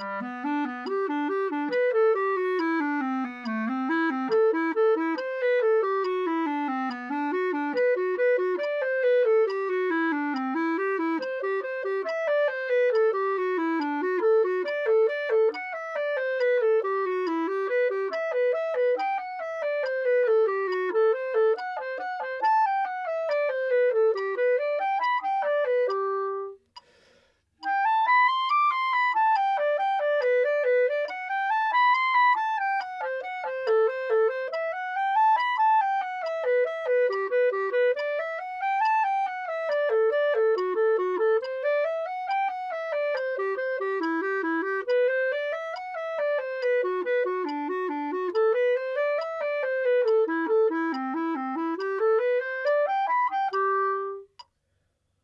Mm-hmm.